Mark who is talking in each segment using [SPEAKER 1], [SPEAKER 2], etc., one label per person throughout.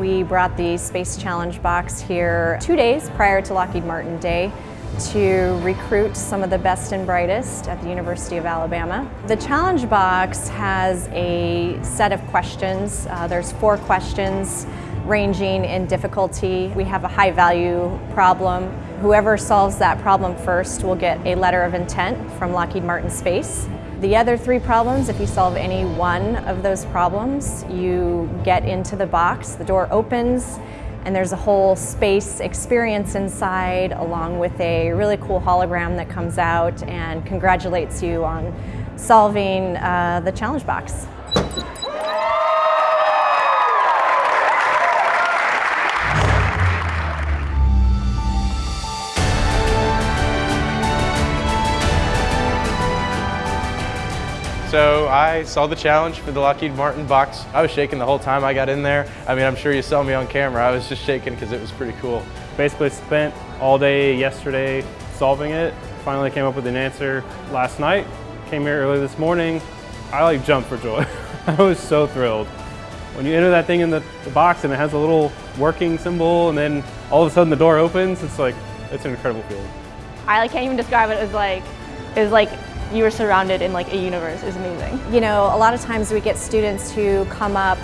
[SPEAKER 1] We brought the Space Challenge box here two days prior to Lockheed Martin Day to recruit some of the best and brightest at the University of Alabama. The challenge box has a set of questions. Uh, there's four questions ranging in difficulty. We have a high value problem. Whoever solves that problem first will get a letter of intent from Lockheed Martin Space. The other three problems, if you solve any one of those problems, you get into the box, the door opens, and there's a whole space experience inside along with a really cool hologram that comes out and congratulates you on solving uh, the challenge box.
[SPEAKER 2] So I saw the challenge for the Lockheed Martin box. I was shaking the whole time I got in there. I mean, I'm sure you saw me on camera. I was just shaking because it was pretty cool.
[SPEAKER 3] Basically spent all day yesterday solving it. Finally came up with an answer last night. Came here early this morning. I like jumped for joy. I was so thrilled. When you enter that thing in the, the box and it has a little working symbol and then all of a sudden the door opens, it's like, it's an incredible feeling.
[SPEAKER 4] I like, can't even describe it. It was like, it was like you were surrounded in like a universe. Was amazing.
[SPEAKER 1] You know, a lot of times we get students who come up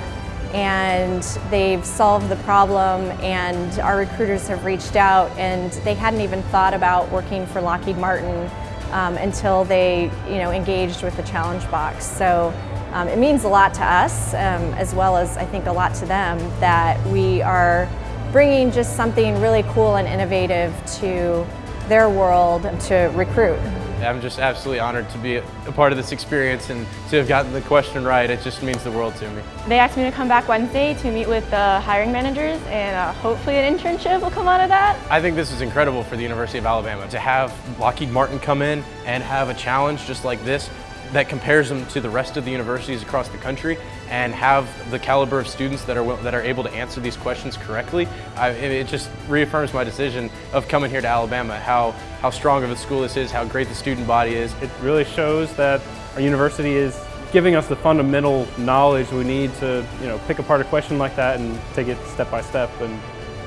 [SPEAKER 1] and they've solved the problem and our recruiters have reached out and they hadn't even thought about working for Lockheed Martin um, until they you know, engaged with the challenge box. So um, it means a lot to us um, as well as I think a lot to them that we are bringing just something really cool and innovative to their world to recruit.
[SPEAKER 2] I'm just absolutely honored to be a part of this experience and to have gotten the question right. It just means the world to me.
[SPEAKER 4] They asked me to come back Wednesday to meet with the hiring managers and uh, hopefully an internship will come out of that.
[SPEAKER 2] I think this is incredible for the University of Alabama to have Lockheed Martin come in and have a challenge just like this that compares them to the rest of the universities across the country and have the caliber of students that are that are able to answer these questions correctly. I, it just reaffirms my decision of coming here to Alabama, how, how strong of a school this is, how great the student body is.
[SPEAKER 3] It really shows that our university is giving us the fundamental knowledge we need to you know, pick apart a question like that and take it step by step and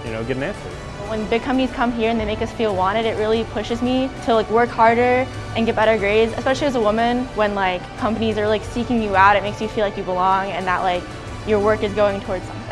[SPEAKER 3] you know, get an answer.
[SPEAKER 4] When big companies come here and they make us feel wanted, it really pushes me to like work harder and get better grades, especially as a woman when like companies are like seeking you out, it makes you feel like you belong and that like your work is going towards something.